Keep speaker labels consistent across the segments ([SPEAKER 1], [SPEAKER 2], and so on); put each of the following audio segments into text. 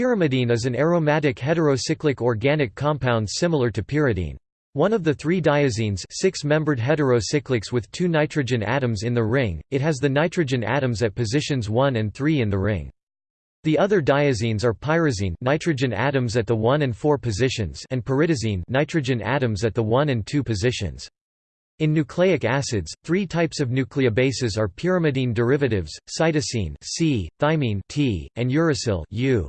[SPEAKER 1] Pyrimidine is an aromatic heterocyclic organic compound similar to pyridine. One of the three diazines six-membered heterocyclics with two nitrogen atoms in the ring, it has the nitrogen atoms at positions 1 and 3 in the ring. The other diazines are pyrazine nitrogen atoms at the 1 and 4 positions and pyridazine nitrogen atoms at the 1 and 2 positions. In nucleic acids, three types of nucleobases are pyrimidine derivatives, cytosine C, thymine T, and uracil U.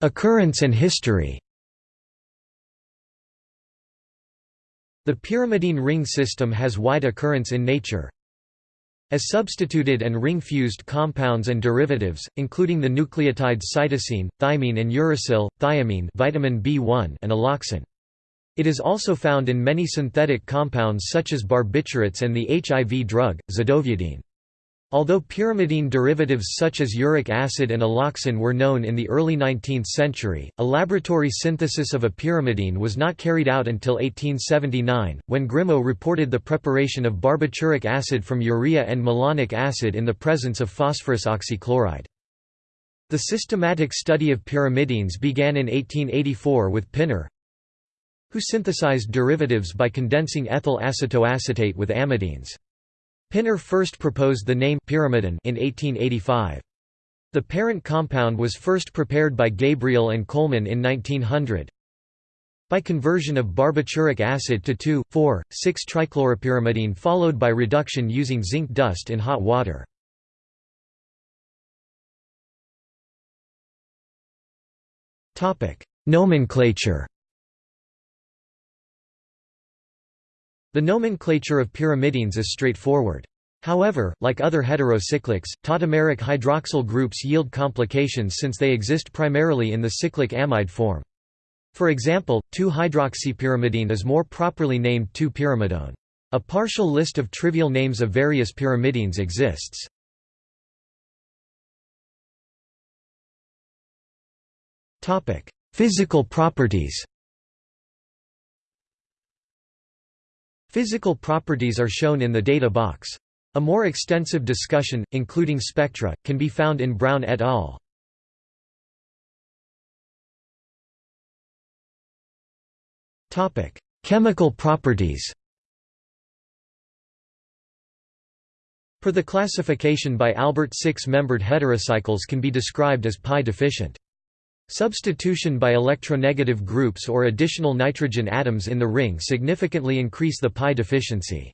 [SPEAKER 1] Occurrence and history The pyrimidine ring system has wide occurrence in nature. As substituted and ring-fused compounds and derivatives, including the nucleotides cytosine, thymine and uracil, thiamine vitamin B1 and alloxan. It is also found in many synthetic compounds such as barbiturates and the HIV drug, zidovudine. Although pyrimidine derivatives such as uric acid and alloxan were known in the early 19th century, a laboratory synthesis of a pyrimidine was not carried out until 1879, when Grimaux reported the preparation of barbituric acid from urea and malonic acid in the presence of phosphorus oxychloride. The systematic study of pyrimidines began in 1884 with Pinner, who synthesized derivatives by condensing ethyl acetoacetate with amidines. Pinner first proposed the name pyrimidine in 1885. The parent compound was first prepared by Gabriel and Colman in 1900 by conversion of barbituric acid to 2,4,6-trichloropyrimidine followed by reduction using zinc dust in hot water. Nomenclature The nomenclature of pyrimidines is straightforward. However, like other heterocyclics, tautomeric hydroxyl groups yield complications since they exist primarily in the cyclic amide form. For example, 2-hydroxypyrimidine is more properly named 2-pyrimidone. A partial list of trivial names of various pyrimidines exists. Physical properties Physical properties are shown in the data box. A more extensive discussion, including spectra, can be found in Brown et al. Chemical properties Per the classification by Albert six-membered heterocycles can be described as pi-deficient. Substitution by electronegative groups or additional nitrogen atoms in the ring significantly increase the pi deficiency.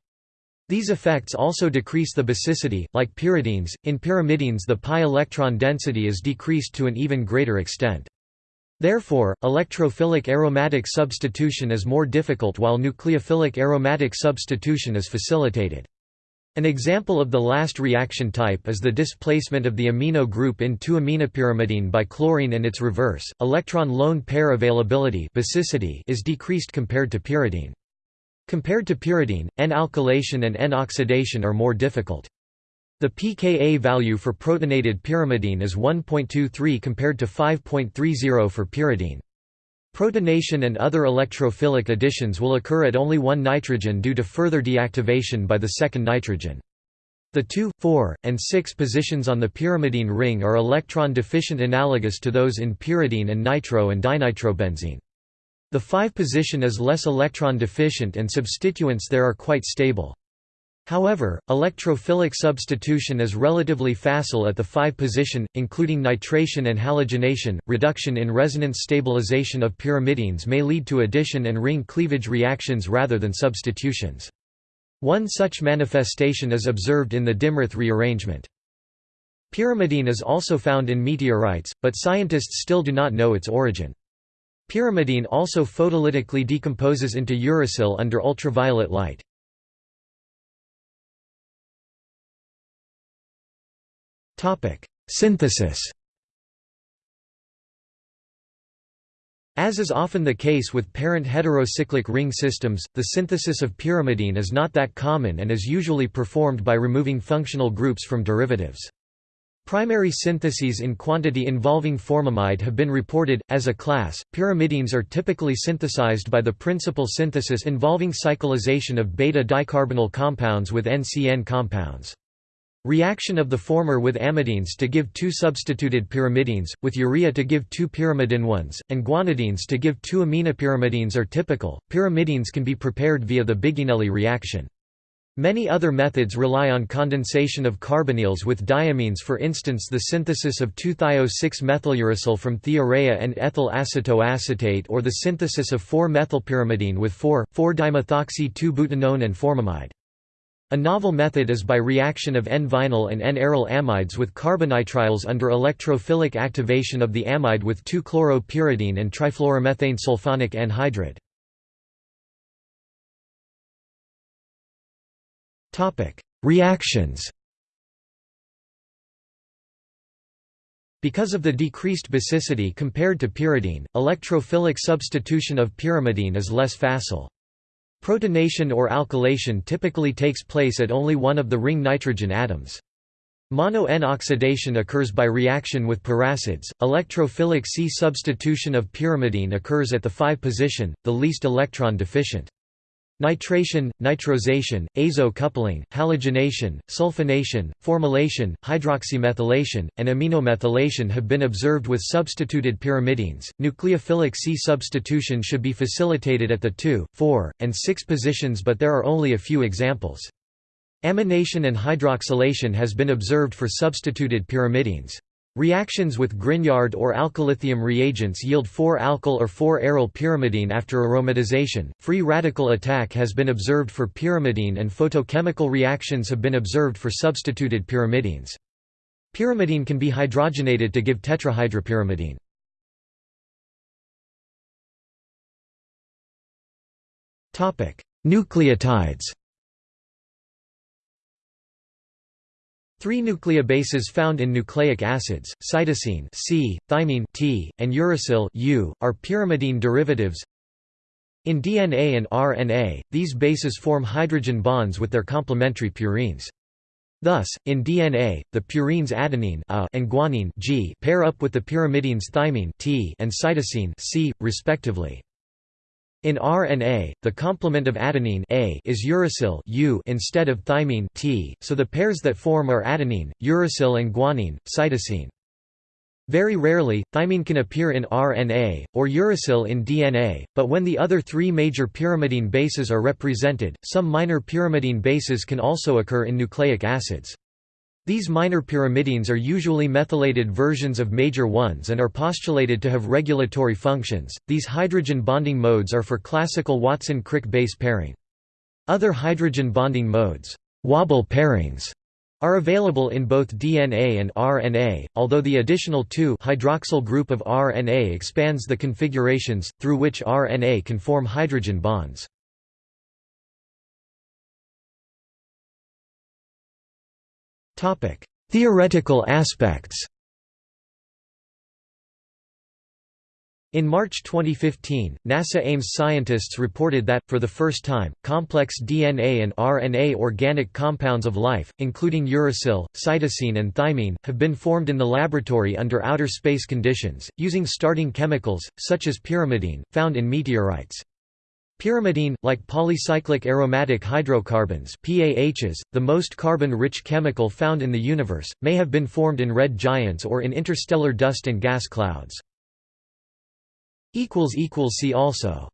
[SPEAKER 1] These effects also decrease the basicity, like pyridines. In pyrimidines, the pi electron density is decreased to an even greater extent. Therefore, electrophilic aromatic substitution is more difficult while nucleophilic aromatic substitution is facilitated. An example of the last reaction type is the displacement of the amino group in 2-aminopyrimidine by chlorine and its reverse. Electron lone pair availability basicity is decreased compared to pyridine. Compared to pyridine, N-alkylation and N-oxidation are more difficult. The pKa value for protonated pyrimidine is 1.23 compared to 5.30 for pyridine. Protonation and other electrophilic additions will occur at only one nitrogen due to further deactivation by the second nitrogen. The 2, 4, and 6 positions on the pyrimidine ring are electron deficient analogous to those in pyridine and nitro and dinitrobenzene. The 5 position is less electron deficient and substituents there are quite stable. However, electrophilic substitution is relatively facile at the 5 position, including nitration and halogenation. Reduction in resonance stabilization of pyrimidines may lead to addition and ring cleavage reactions rather than substitutions. One such manifestation is observed in the Dimroth rearrangement. Pyrimidine is also found in meteorites, but scientists still do not know its origin. Pyrimidine also photolytically decomposes into uracil under ultraviolet light. Topic: Synthesis. As is often the case with parent heterocyclic ring systems, the synthesis of pyrimidine is not that common and is usually performed by removing functional groups from derivatives. Primary syntheses in quantity involving formamide have been reported. As a class, pyrimidines are typically synthesized by the principal synthesis involving cyclization of beta dicarbonyl compounds with NCN compounds. Reaction of the former with amidines to give two substituted pyrimidines, with urea to give two pyrimidine ones, and guanidines to give two aminopyrimidines are typical. Pyrimidines can be prepared via the Biginelli reaction. Many other methods rely on condensation of carbonyls with diamines for instance the synthesis of 2-thio-6-methyluracil from thiourea and ethyl acetoacetate or the synthesis of 4-methylpyrimidine with 4,4-dimethoxy-2-butanone and formamide. A novel method is by reaction of N-vinyl and N-aryl amides with carbonitriles under electrophilic activation of the amide with 2-chloropyridine and trifluoromethane sulfonic anhydride. Reactions Because of the decreased basicity compared to pyridine, electrophilic substitution of pyrimidine is less facile. Protonation or alkylation typically takes place at only one of the ring nitrogen atoms. Mono-N oxidation occurs by reaction with peracids. Electrophilic C substitution of pyrimidine occurs at the 5 position, the least electron deficient. Nitration, nitrosation, azo-coupling, halogenation, sulfonation, formylation, hydroxymethylation, and aminomethylation have been observed with substituted pyrimidines. Nucleophilic C substitution should be facilitated at the 2, 4, and 6 positions, but there are only a few examples. Amination and hydroxylation has been observed for substituted pyrimidines. Reactions with Grignard or alkyllithium reagents yield 4-alkyl or 4-aryl pyrimidine after aromatization. Free radical attack has been observed for pyrimidine and photochemical reactions have been observed for substituted pyrimidines. Pyrimidine can be hydrogenated to give tetrahydropyrimidine. Topic: Nucleotides. Three nucleobases found in nucleic acids, cytosine C, thymine T, and uracil U, are pyrimidine derivatives. In DNA and RNA, these bases form hydrogen bonds with their complementary purines. Thus, in DNA, the purines adenine A and guanine G pair up with the pyrimidines thymine T and cytosine C, respectively. In RNA, the complement of adenine A is uracil U instead of thymine T, so the pairs that form are adenine, uracil and guanine, cytosine. Very rarely, thymine can appear in RNA, or uracil in DNA, but when the other three major pyrimidine bases are represented, some minor pyrimidine bases can also occur in nucleic acids. These minor pyrimidines are usually methylated versions of major ones and are postulated to have regulatory functions. These hydrogen bonding modes are for classical Watson-Crick base pairing. Other hydrogen bonding modes, wobble pairings, are available in both DNA and RNA, although the additional 2-hydroxyl group of RNA expands the configurations, through which RNA can form hydrogen bonds. Topic: Theoretical aspects. In March 2015, NASA Ames scientists reported that, for the first time, complex DNA and RNA organic compounds of life, including uracil, cytosine and thymine, have been formed in the laboratory under outer space conditions, using starting chemicals, such as pyrimidine, found in meteorites. Pyrimidine, like polycyclic aromatic hydrocarbons PAHs, the most carbon-rich chemical found in the universe, may have been formed in red giants or in interstellar dust and gas clouds. See also